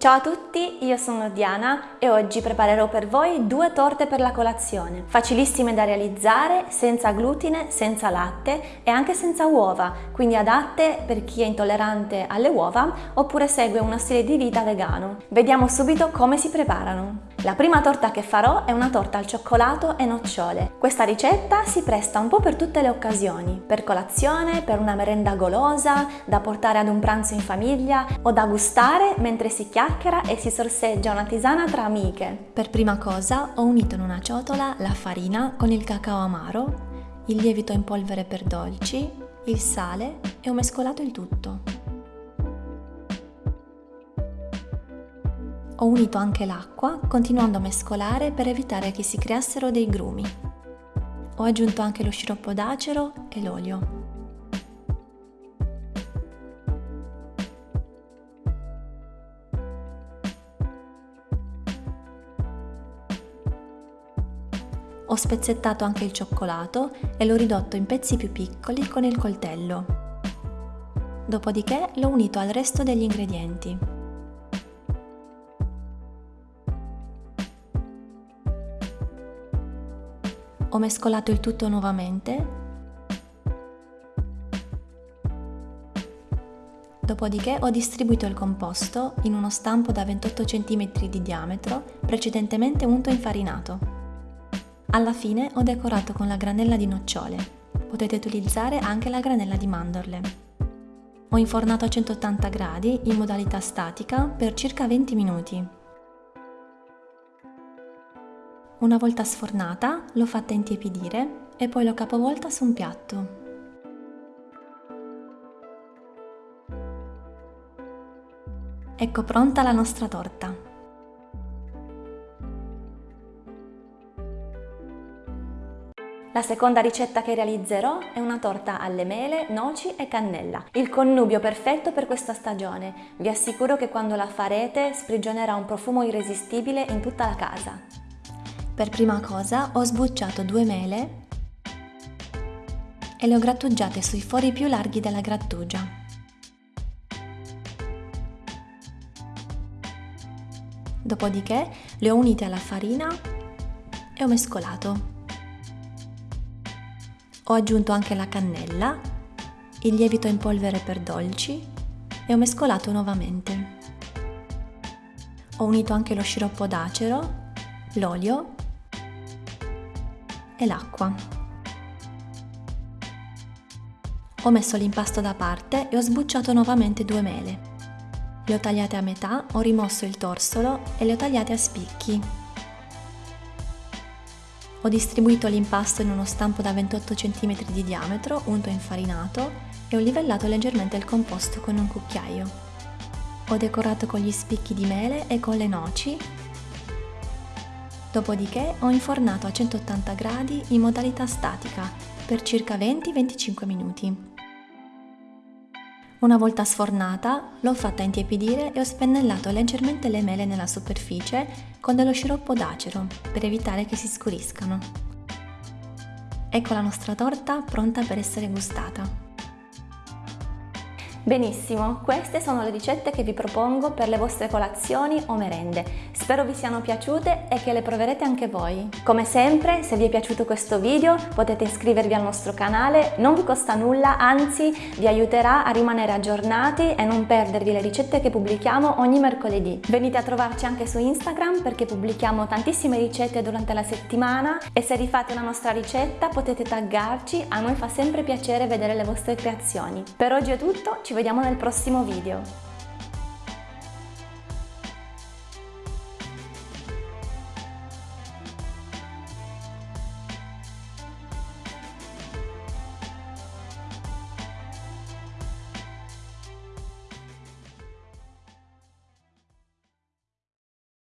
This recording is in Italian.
Ciao a tutti, io sono Diana e oggi preparerò per voi due torte per la colazione, facilissime da realizzare, senza glutine, senza latte e anche senza uova, quindi adatte per chi è intollerante alle uova oppure segue uno stile di vita vegano. Vediamo subito come si preparano. La prima torta che farò è una torta al cioccolato e nocciole. Questa ricetta si presta un po' per tutte le occasioni, per colazione, per una merenda golosa, da portare ad un pranzo in famiglia o da gustare mentre si chiacchiera e si sorseggia una tisana tra amiche. Per prima cosa ho unito in una ciotola la farina con il cacao amaro, il lievito in polvere per dolci, il sale e ho mescolato il tutto. Ho unito anche l'acqua, continuando a mescolare per evitare che si creassero dei grumi. Ho aggiunto anche lo sciroppo d'acero e l'olio. Ho spezzettato anche il cioccolato e l'ho ridotto in pezzi più piccoli con il coltello. Dopodiché l'ho unito al resto degli ingredienti. Ho mescolato il tutto nuovamente. Dopodiché ho distribuito il composto in uno stampo da 28 cm di diametro, precedentemente unto infarinato. Alla fine ho decorato con la granella di nocciole. Potete utilizzare anche la granella di mandorle. Ho infornato a 180 gradi in modalità statica per circa 20 minuti. Una volta sfornata l'ho fatta intiepidire e poi l'ho capovolta su un piatto. Ecco pronta la nostra torta. La seconda ricetta che realizzerò è una torta alle mele, noci e cannella, il connubio perfetto per questa stagione. Vi assicuro che quando la farete sprigionerà un profumo irresistibile in tutta la casa. Per prima cosa ho sbucciato due mele e le ho grattugiate sui fori più larghi della grattugia. Dopodiché le ho unite alla farina e ho mescolato. Ho aggiunto anche la cannella, il lievito in polvere per dolci e ho mescolato nuovamente. Ho unito anche lo sciroppo d'acero, l'olio e l'acqua. Ho messo l'impasto da parte e ho sbucciato nuovamente due mele. Le ho tagliate a metà, ho rimosso il torsolo e le ho tagliate a spicchi. Ho distribuito l'impasto in uno stampo da 28 cm di diametro, unto infarinato, e ho livellato leggermente il composto con un cucchiaio. Ho decorato con gli spicchi di mele e con le noci Dopodiché ho infornato a 180 gradi in modalità statica per circa 20-25 minuti. Una volta sfornata l'ho fatta intiepidire e ho spennellato leggermente le mele nella superficie con dello sciroppo d'acero per evitare che si scuriscano. Ecco la nostra torta pronta per essere gustata. Benissimo, queste sono le ricette che vi propongo per le vostre colazioni o merende. Spero vi siano piaciute e che le proverete anche voi. Come sempre, se vi è piaciuto questo video potete iscrivervi al nostro canale, non vi costa nulla, anzi vi aiuterà a rimanere aggiornati e non perdervi le ricette che pubblichiamo ogni mercoledì. Venite a trovarci anche su Instagram perché pubblichiamo tantissime ricette durante la settimana e se rifate una nostra ricetta potete taggarci, a noi fa sempre piacere vedere le vostre creazioni. Per oggi è tutto, ci vediamo nel prossimo video.